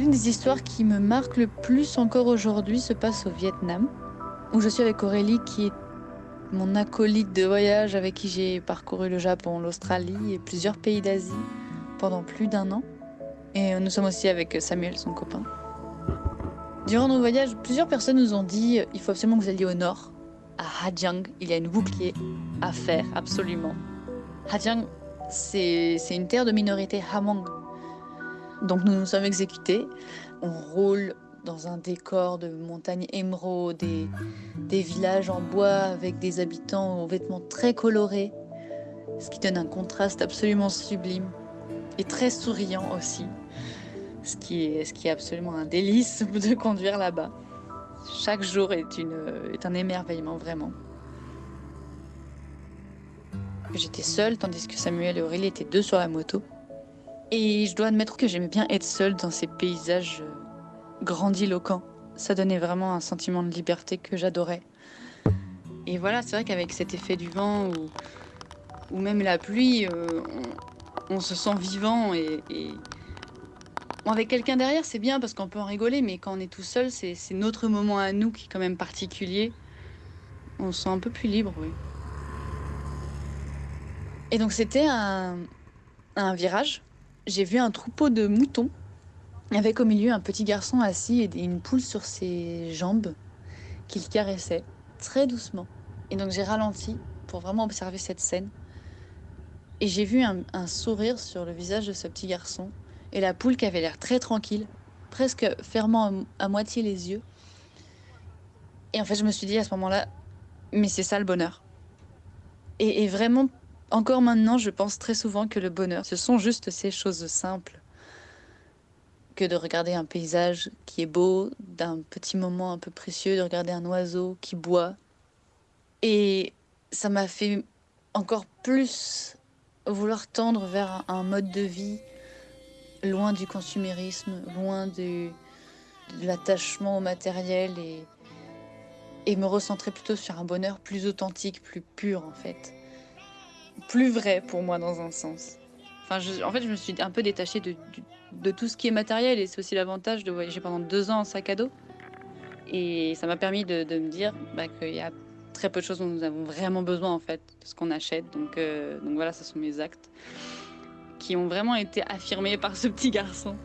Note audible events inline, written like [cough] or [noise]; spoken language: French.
L'une des histoires qui me marque le plus encore aujourd'hui se passe au Vietnam, où je suis avec Aurélie qui est mon acolyte de voyage avec qui j'ai parcouru le Japon, l'Australie et plusieurs pays d'Asie pendant plus d'un an. Et nous sommes aussi avec Samuel, son copain. Durant nos voyages, plusieurs personnes nous ont dit il faut absolument que vous alliez au nord, à Hajiang. Il y a une bouclier à faire, absolument. Hajiang, c'est une terre de minorité Hamong. Donc nous nous sommes exécutés. On roule dans un décor de montagnes émeraudes, des, villages en bois avec des habitants aux vêtements très colorés, ce qui donne un contraste absolument sublime et très souriant aussi, ce qui est, ce qui est absolument un délice [laughs] de conduire là-bas. Chaque jour est, une, est un émerveillement vraiment. J'étais seule tandis que Samuel et Aurélie étaient deux sur la moto. Et je dois admettre que j'aimais bien être seule dans ces paysages euh, grandiloquent. Ça donnait vraiment un sentiment de liberté que j'adorais. Et voilà, c'est vrai qu'avec cet effet du vent ou, même la pluie, euh, on, se sent vivant et, avec quelqu'un derrière, c'est bien parce qu'on peut en rigoler, mais quand on est tout seul, c'est notre moment à nous qui est quand même particulier. On se sent un peu plus libre, oui. Et donc c'était un virage. J'ai vu un troupeau de moutons avec au milieu un petit garçon assis et une poule sur ses jambes qu'il caressait très doucement. Et donc j'ai ralenti pour vraiment observer cette scène. Et j'ai vu un, sourire sur le visage de ce petit garçon et la poule qui avait l'air très tranquille, presque fermant à, moitié les yeux. Et en fait, je me suis dit à ce moment-là, mais c'est ça le bonheur. Et, vraiment, encore maintenant, je pense très souvent que le bonheur, ce sont juste ces choses simples que de regarder un paysage qui est beau, d'un petit moment un peu précieux, de regarder un oiseau qui boit. Et ça m'a fait encore plus vouloir tendre vers un mode de vie loin du consumérisme, loin de l'attachement au matériel et, me recentrer plutôt sur un bonheur plus authentique, plus pur en fait. Plus vrai pour moi dans un sens. En fait, je me suis un peu détachée de, de tout ce qui est matériel et c'est aussi l'avantage de voyager pendant deux ans en sac à dos. Et ça m'a permis de, me dire bah, qu'il y a très peu de choses dont nous avons vraiment besoin en fait de ce qu'on achète. Donc, euh, donc voilà, ce sont mes actes qui ont vraiment été affirmés par ce petit garçon.